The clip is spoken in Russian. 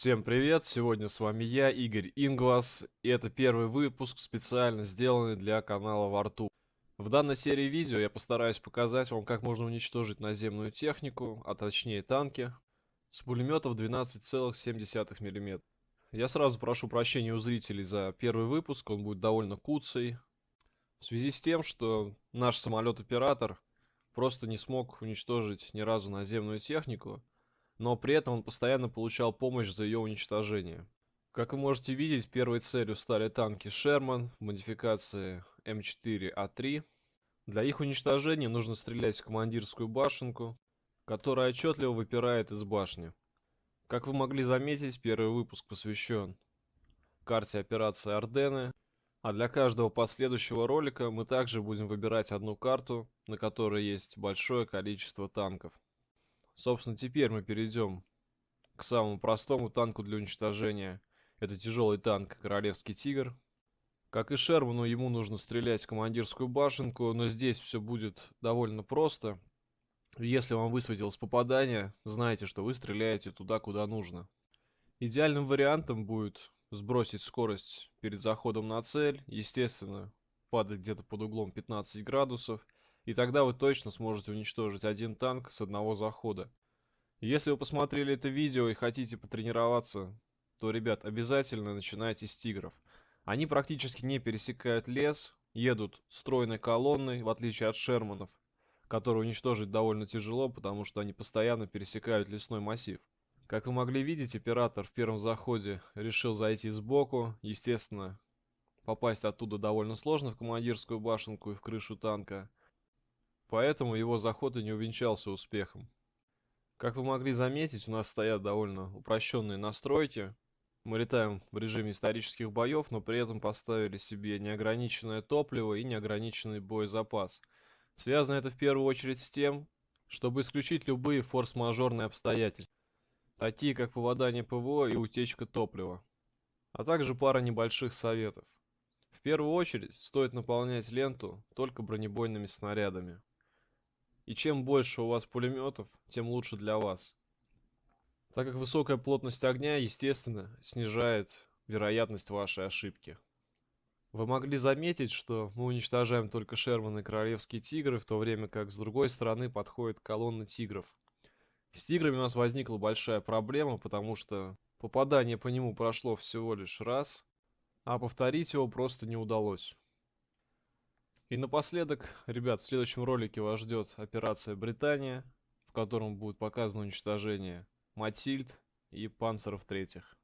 Всем привет, сегодня с вами я, Игорь Инглас, и это первый выпуск, специально сделанный для канала Варту. В данной серии видео я постараюсь показать вам, как можно уничтожить наземную технику, а точнее танки, с пулеметов 12,7 мм. Я сразу прошу прощения у зрителей за первый выпуск, он будет довольно куцый, в связи с тем, что наш самолет-оператор просто не смог уничтожить ни разу наземную технику, но при этом он постоянно получал помощь за ее уничтожение. Как вы можете видеть, первой целью стали танки Sherman в модификации М4А3. Для их уничтожения нужно стрелять в командирскую башенку, которая отчетливо выпирает из башни. Как вы могли заметить, первый выпуск посвящен карте операции Ордены, а для каждого последующего ролика мы также будем выбирать одну карту, на которой есть большое количество танков. Собственно, теперь мы перейдем к самому простому танку для уничтожения. Это тяжелый танк Королевский Тигр. Как и Шерману, ему нужно стрелять в командирскую башенку, но здесь все будет довольно просто. Если вам высветилось попадание, знайте, что вы стреляете туда, куда нужно. Идеальным вариантом будет сбросить скорость перед заходом на цель, естественно, падать где-то под углом 15 градусов – и тогда вы точно сможете уничтожить один танк с одного захода. Если вы посмотрели это видео и хотите потренироваться, то, ребят, обязательно начинайте с тигров. Они практически не пересекают лес, едут стройной колонной, в отличие от шерманов, которые уничтожить довольно тяжело, потому что они постоянно пересекают лесной массив. Как вы могли видеть, оператор в первом заходе решил зайти сбоку. Естественно, попасть оттуда довольно сложно в командирскую башенку и в крышу танка. Поэтому его заход и не увенчался успехом. Как вы могли заметить, у нас стоят довольно упрощенные настройки. Мы летаем в режиме исторических боев, но при этом поставили себе неограниченное топливо и неограниченный боезапас. Связано это в первую очередь с тем, чтобы исключить любые форс-мажорные обстоятельства, такие как попадание ПВО и утечка топлива, а также пара небольших советов. В первую очередь стоит наполнять ленту только бронебойными снарядами. И чем больше у вас пулеметов, тем лучше для вас. Так как высокая плотность огня, естественно, снижает вероятность вашей ошибки. Вы могли заметить, что мы уничтожаем только Шерман и Королевские Тигры, в то время как с другой стороны подходит колонна Тигров. С Тиграми у нас возникла большая проблема, потому что попадание по нему прошло всего лишь раз, а повторить его просто не удалось. И напоследок, ребят, в следующем ролике вас ждет операция Британия, в котором будет показано уничтожение Матильд и Панцеров третьих.